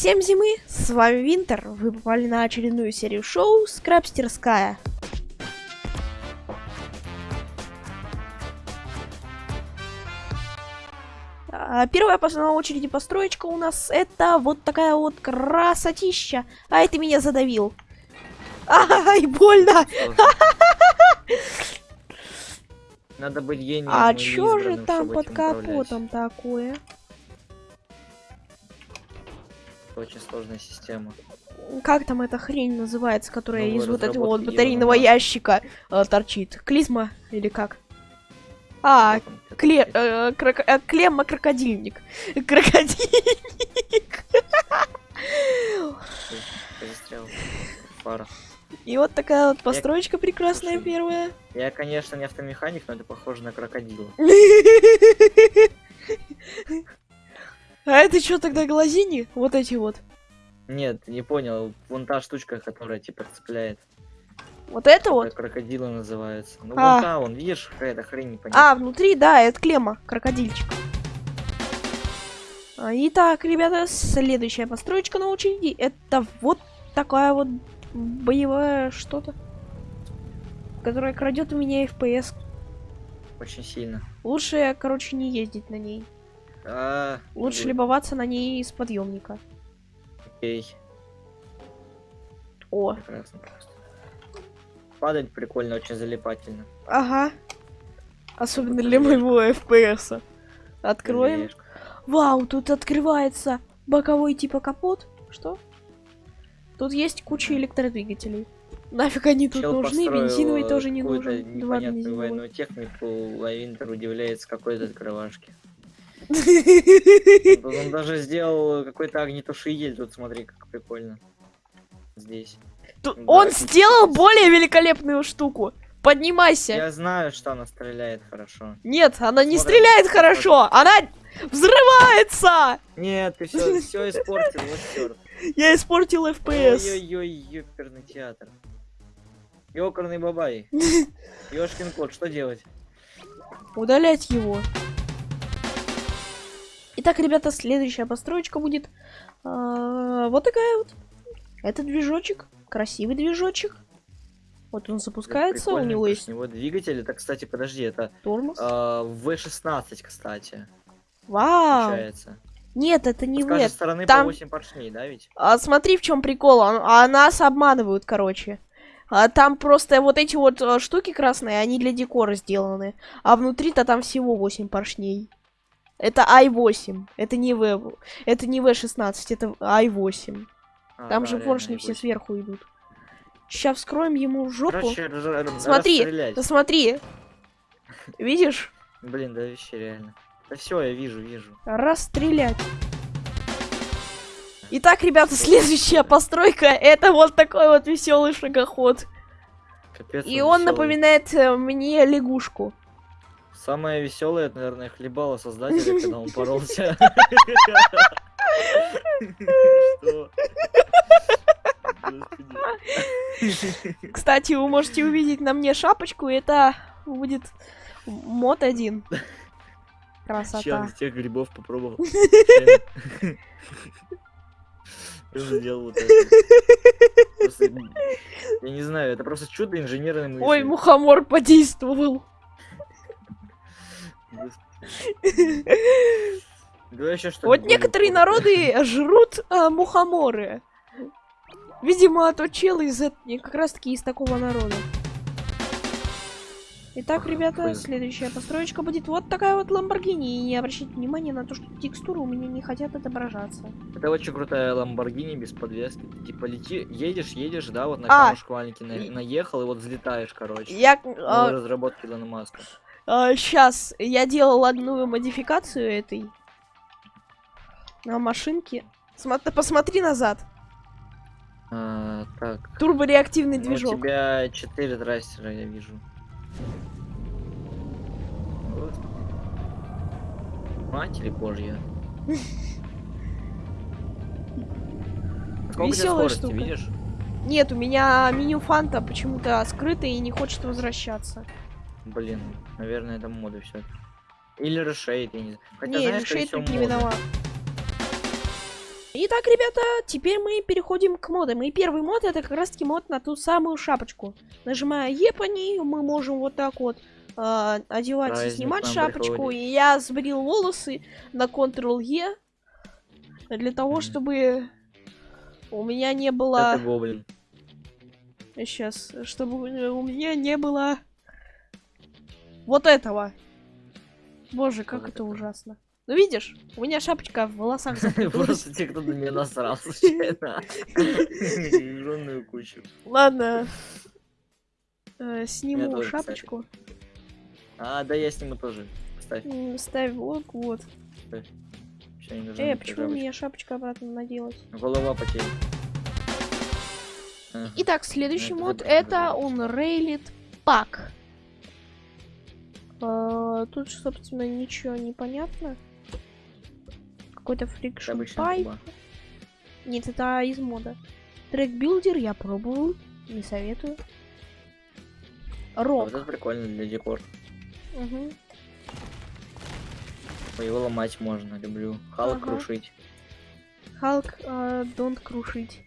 Всем зимы, с вами Винтер. Вы попали на очередную серию шоу Скрабстерская. А, Первая по очереди построечка у нас это вот такая вот красотища. Ай, ты меня задавил. Ай, больно. Надо быть гением. А или чё же там под капотом такое? Это Очень сложная система. Как там эта хрень называется, которая Новая из вот этого вот батарейного Илона ящика э, торчит? Клизма или как? А, кле э, крок- э, клемма крокодильник. Крокодильник. Фара. И вот такая вот построечка прекрасная Слушай, первая. Я, конечно, не автомеханик, но это похоже на крокодила. Это что тогда глазини? Вот эти вот. Нет, не понял. Вон та штучка, которая типа цепляет. Вот это Вот. вот. Крокодила называется. Ну А. вон та, вон, видишь, какая-то хрень непонятная. А, внутри, да, это клемма, крокодильчик. А, Итак, ребята, следующая построечка на очереди. Это вот такая вот боевая что-то, которая крадет у меня FPS. Очень сильно. Лучше, короче, не ездить на ней. А, Лучше ну, любоваться на ней из подъемника. Окей, О, прекрасно. Падать прикольно, очень залипательно. ага. Особенно для моего FPS. Откроем. Жалеешь. Вау, тут открывается боковой типа капот. Что? Тут есть куча электродвигателей. Нафиг они тут Чел нужны, бензиновый э, тоже не нужен. Непонятную военную технику, а Винтер удивляется какой-то открывашки. Он даже сделал какой-то огнетушитель, тут смотри, как прикольно. Здесь. Тут Да, Он сделал более великолепную штуку. Поднимайся. Я знаю, что она стреляет хорошо. Нет, она не Смотри, стреляет хорошо, она взрывается. Нет, ты все, все испортил, вот черт. Я испортил FPS. Ой-ой-ой, ёперный театр. Ёкарный бабай. Ёшкин кот, что делать? Удалять его. Итак, ребята, следующая построечка будет а, вот такая вот. Это движочек, красивый движочек. Вот он запускается, у него есть с него двигатель. Это, кстати, подожди, это тормоз. а, V16, кстати, Вау! получается. Нет, это не С вы. стороны там- по 8 поршней, да, ведь? А смотри, в чем прикол. А, а нас обманывают, короче. А там просто вот эти вот э, штуки красные, они для декора сделаны. А внутри-то там всего 8 поршней. Это i8. Это не V. Это не V16, это i8. А, Там да, же поршни все i8. сверху идут. Сейчас вскроем ему жопу. Короче, Смотри, смотри. Видишь? Блин, да вообще реально. Да все, я вижу, вижу. Расстрелять. Итак, ребята, следующая постройка это вот такой вот веселый шагоход. Капец. И он весёлый. напоминает э, мне лягушку. Самое веселое, это, наверное, хлебало создателя, когда он поролся. Что? Кстати, вы можете увидеть на мне шапочку, это будет мод один. Красота. из тех грибов попробовал. Сделал вот это. Я не знаю, это просто чудо инженерной мысли. Ой, мухомор подействовал. Еще что Вот некоторые народы жрут а, мухоморы. Видимо, тот чел из эт- как раз таки из такого народа. Итак, ребята, следующая построечка будет вот такая вот Ламборгини. И не обращайте внимания на то, что текстуры у меня не хотят отображаться. Это очень крутая Ламборгини без подвески. Ты, типа лети, едешь, едешь, да, вот на А. камушек маленький на- наехал и вот взлетаешь, короче. Я Новые разработки Илона Маска. Сейчас я делал одну модификацию этой на машинке. Смо- посмотри назад. А, так. Турбореактивный ну, движок. У тебя 4 трассера, я вижу. Матерь божья. Весёлая скорости, штука. видишь? Нет, у меня меню фанта почему-то скрыто и не хочет возвращаться. Блин, наверное, это моды все. Или решейт, я не знаю. Хотя, не, знаешь, тут не виноват. Итак, ребята, теперь мы переходим к модам. И первый мод это как раз таки мод на ту самую шапочку. Нажимая Е по ней, мы можем вот так вот э, одевать и снимать шапочку. приходит. И я сбрил волосы на Ctrl-E для того, Мгм. чтобы у меня не было... Это гоблин. Сейчас, чтобы у меня не было вот этого. Боже, как это ужасно. Ну видишь, у меня шапочка в волосах. Просто те, кто на меня насрал, случайно. Кучу. Ладно. Э, Сниму шапочку. А, да я сниму тоже. Ставь. Ставь вот, вот. Нужна Э, почему шапочка. мне шапочка обратно наделать? Голова потеряна. Ага. Итак, следующий мод это. Unrailed Pack. Э, Тут, собственно, ничего не понятно. Какой-то friction pipe. Нет, это из мода. Track builder я пробовал, не советую. А Рок. Вот это прикольно для декор. Ой, Его ломать можно, люблю. Халк Ага. крушить. Халк, э, don't крушить.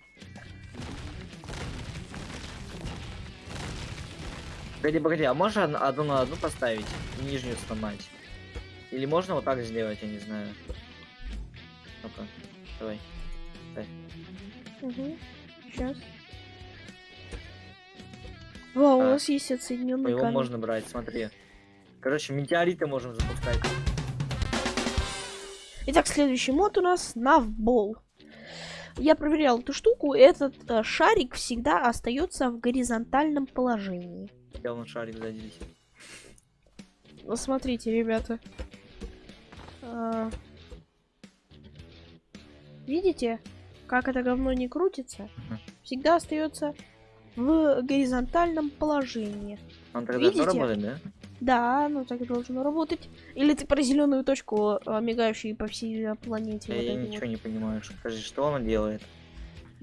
Погоди, погоди, а можно од- одну на одну поставить и нижнюю сломать? Или можно вот так сделать, я не знаю. Ну-ка, давай. Сейчас. Вау, у А, нас есть отсоединенный Его камень. можно брать, смотри. Короче, метеориты можем запускать. Итак, следующий мод у нас Навбол. Я проверял эту штуку. Этот э, шарик всегда остается в горизонтальном положении. Я вон шарик висит. Ну, смотрите, ребята. А, Видите, как это говно не крутится? Всегда остается в горизонтальном положении. Он тогда Видите? работать, да? Да, оно так и должно работать. Или ты про зеленую точку, э, мигающую по всей э, планете. Я, вот ничего вот. не понимаю. Скажи, что он делает?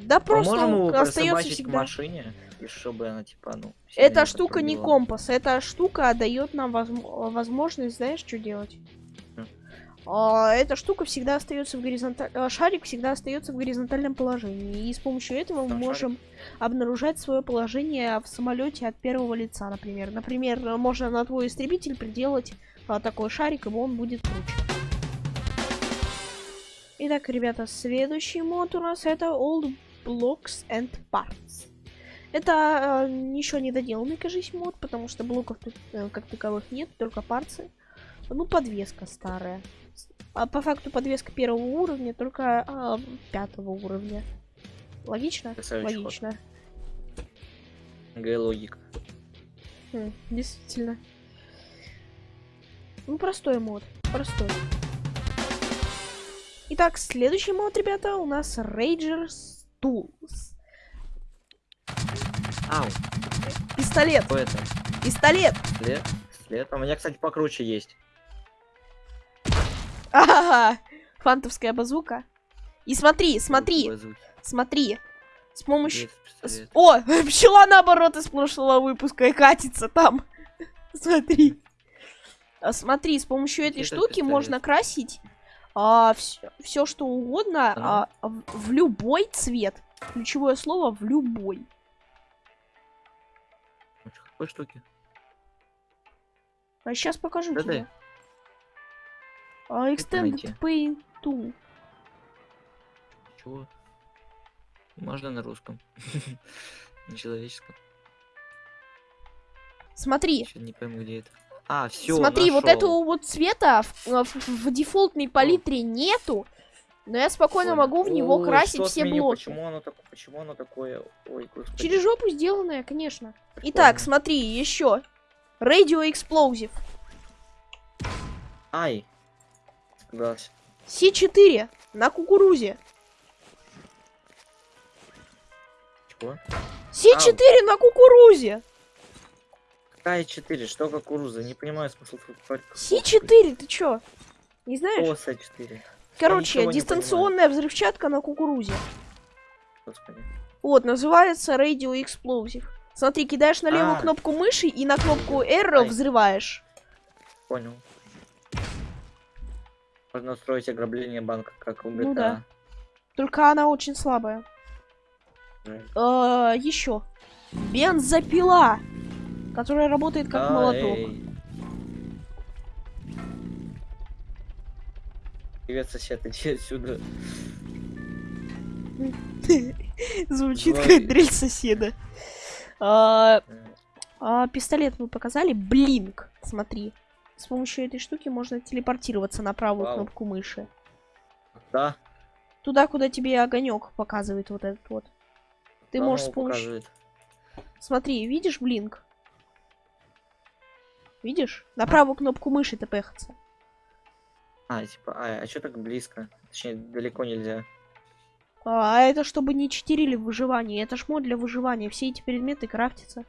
Да Мы просто он остается присобачить к всегда. машине, и чтобы она типа, ну... Эта не штука не подпрыгивала? компас, эта штука дает нам возм- возможность, знаешь, что делать? М. А, эта штука всегда остается в горизонтальном... Шарик всегда остается в горизонтальном положении. И с помощью этого мы Там можем обнаружать свое положение в самолете от первого лица, например. Например, можно на твой истребитель приделать а, такой шарик, и он будет круче. Итак, ребята, следующий мод у нас это Old Blocks and Parts. Это э, еще не доделанный, кажись, мод, потому что блоков тут э, как таковых нет, только парцы. Ну, подвеска старая. А по факту подвеска первого уровня, только а, пятого уровня. Логично? Красавчик ход. Логично. Г логика. Хм, действительно. Ну, простой мод. Простой. Итак, следующий мод, ребята, у нас Ragers Tools. Ау, Пистолет. что это? Пистолет. След? След? А У меня, кстати, покруче есть. Ага, фантовская базука. И смотри, смотри, Базуки. смотри. С помощью... С-. О, пчела наоборот из прошлого выпуска и катится там. Смотри. А, Смотри, с помощью этой Это штуки пистолет. можно красить все, что угодно Ага. а, в, в любой цвет. Ключевое слово в любой. Какой штуки? А сейчас покажу Да тебе. А, Extended? Paint Tool. Чего? Можно на русском. На человеческом. Смотри, Чё, не пойму, где это. А, все. Смотри, вот этого вот цвета в, в- в дефолтной палитре нету, но я спокойно могу в него красить все блоки. Почему оно, так... Почему оно такое? Ой, господи. Через жопу сделанное, конечно. Прикольно. Итак, смотри, еще. Radio Explosive. Ай. Испугался. С4 на кукурузе. Чего? С4 на кукурузе. Какая 4? Что кукуруза? Не понимаю смысл. С4, ты чё? Не знаешь? Оса 4. Короче, дистанционная взрывчатка на кукурузе. Господи. Вот, называется Radio Explosive. Смотри, кидаешь на левую А. кнопку мыши и на кнопку R Ай. взрываешь. Понял. Можно устроить ограбление банка, как у GTA. Ну да. Только она очень слабая. Жаль. еще. Бензопила, которая работает как Да, молоток. эй. Привет, сосед, иди отсюда. Звучит Злой. как дрель соседа. А, а, пистолет мы показали. Блинк. Смотри. С помощью этой штуки можно телепортироваться на правую Вау. кнопку мыши. Да, Туда, куда тебе огонек показывает вот этот вот. Ты да, можешь с ну, помощью... показывает. Смотри, видишь блинк? Видишь? На правую кнопку мыши тпхаться. А, типа, а, а что так близко? Точнее, далеко нельзя. А а это чтобы не читерили в выживании. Это ж мод для выживания. Все эти предметы крафтятся.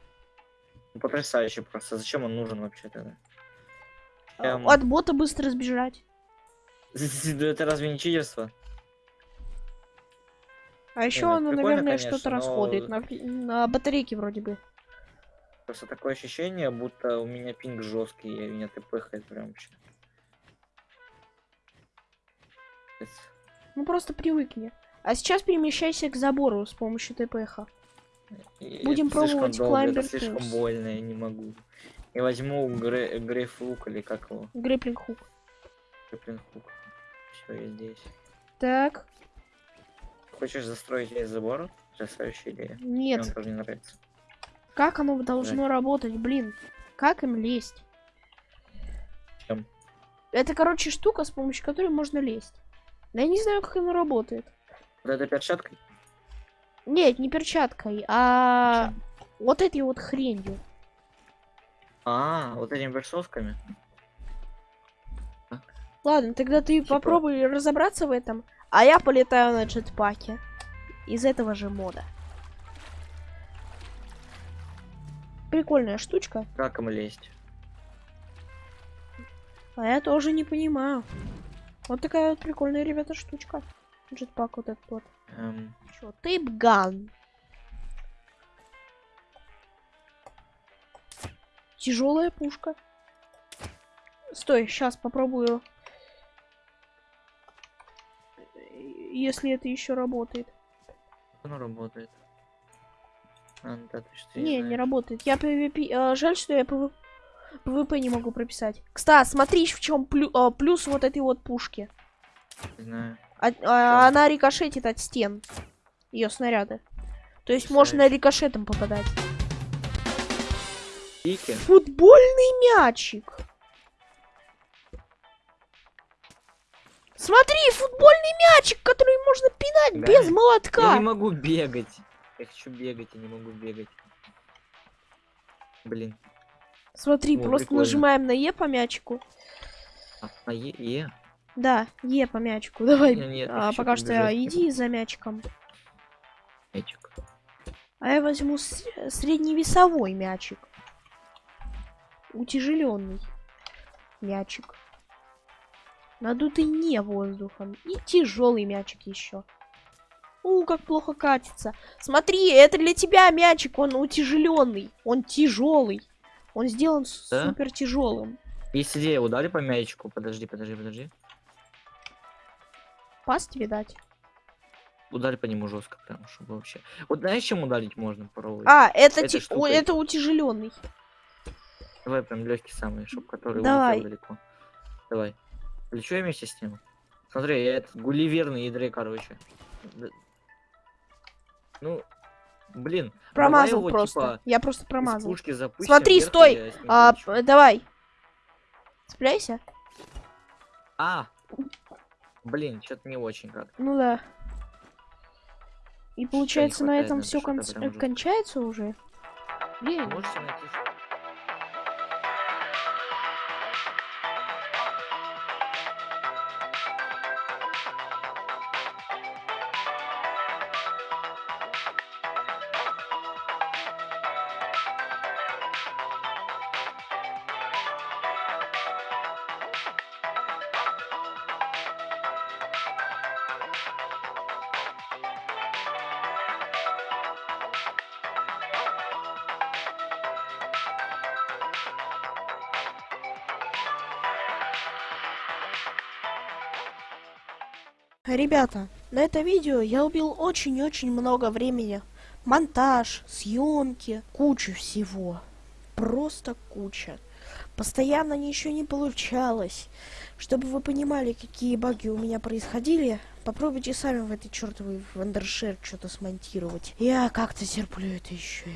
Ну, потрясающе просто. Зачем он нужен вообще тогда? А, Эм. От бота быстро сбежать. Да Это разве не читерство? А еще ну, оно, наверное, что-то но- расходует. На, на батарейке вроде бы. Просто такое ощущение, будто у меня пинг жесткий, и меня тпхает прям вообще. Ну просто привыкни. А сейчас перемещайся к забору с помощью ТПХ. И Будем это пробовать Climber слишком Tools. больно, я не могу. Я возьму гре... грейфлук или как его? Грэплинг хук. Грейплинг-хук. Все, я здесь. Так. Хочешь застроить весь забор? Потрясающая идея. Мне Нет. он тоже не нравится. Как оно должно работать, блин? Как им лезть? Чем? Это, короче, штука, с помощью которой можно лезть. Но я не знаю, как оно работает. Вот этой перчаткой? Нет, не перчаткой, а вот этой вот хренью. А, вот этими версовками? Ладно, тогда ты Типа- попробуй разобраться в этом, а я полетаю на джетпаке. Из этого же мода. Прикольная штучка. Как им лезть? А я тоже не понимаю. Вот такая вот прикольная, ребята, штучка. Джетпак вот этот вот. Эм, Чё, тейпган. Тяжелая пушка. Стой, сейчас попробую. Если это еще работает. оно работает? А, ну да, ты что Не, не знаешь. работает. Я PvP... э, жаль, что я PV... PvP не могу прописать. Кстати, смотри, в чем плюс вот этой вот пушки. Не знаю. А- а, она рикошетит от стен. Ее снаряды. То есть можно Потрясающе. рикошетом попадать. Пики? Футбольный мячик. Смотри, футбольный мячик, который можно пинать Да. без Я молотка. не могу бегать. Я хочу бегать, я не могу бегать. Блин. Смотри, О, просто прикольно. нажимаем на Е по мячику. А, а е, е? Да, Е по мячику. Давай. Не, нет, я А, пока что побежать. иди за мячиком. Мячик. А я возьму средневесовой мячик. Утяжеленный мячик. Надутый не воздухом. И тяжелый мячик еще. У, как плохо катится. Смотри, это для тебя мячик, он утяжеленный. Он тяжелый. Он сделан Да? супер тяжелым. Есть идея, ударь по мячику. Подожди, подожди, подожди. Пас тебе дать. Ударь по нему жестко, прям, чтобы вообще. Вот знаешь, чем ударить можно попробовать? А, это, Этой ти- о, это утяжеленный. Давай прям легкий самый, чтобы который Давай. улетел далеко. Давай. Я вместе с ним. Смотри, я этот гулливерный ядры, короче. Ну, блин. Промазал давай его, просто. типа, Я просто промазал. пушки запустим, Смотри, вверх, стой, А, п- давай. Цепляйся. А! Блин, что-то не очень как. Ну да. И получается на этом все что-то прям кончается уже. Блин, Можете найти ребята, На это видео я убил очень-очень много времени. Монтаж, съемки, кучу всего. Просто куча. Постоянно ничего не получалось. Чтобы вы понимали, какие баги у меня происходили, попробуйте сами в этой чертовой вандершер что-то смонтировать. Я как-то терплю это еще.